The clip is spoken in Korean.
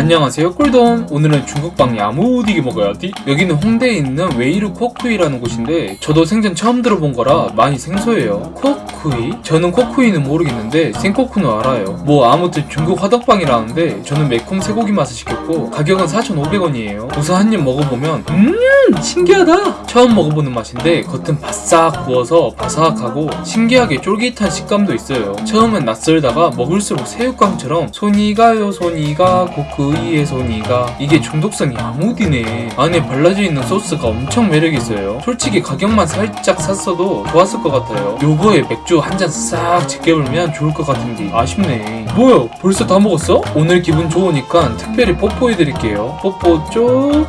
안녕하세요 꿀돈 오늘은 중국빵 야무디게 먹어야지. 여기는 홍대에 있는 웨이르 코쿠이라는 곳인데 저도 생전 처음 들어본 거라 많이 생소해요. 코쿠이? 저는 코쿠이는 모르겠는데 생코쿠는 알아요. 뭐 아무튼 중국 화덕빵이라는데 저는 매콤 쇠고기 맛을 시켰고 가격은 4,500원이에요. 우선 한 입 먹어보면 음 신기하다! 처음 먹어보는 맛인데 겉은 바싹 구워서 바삭하고 신기하게 쫄깃한 식감도 있어요. 처음엔 낯설다가 먹을수록 새우깡처럼 손이 가요 손이 가 코쿠이에 손이 가 이게 중독성이 야무디네. 안에 발라져 있는 소스가 엄청 매력있어요. 솔직히 가격만 살짝 쌌어도 좋았을 것 같아요. 요거에 맥주 한 잔싹 지켜불면 좋을 것 같은데 아쉽네. 뭐야 벌써 다 먹었어? 오늘 기분 좋으니까 특별히 뽀뽀해드릴게요. 뽀뽀 쪽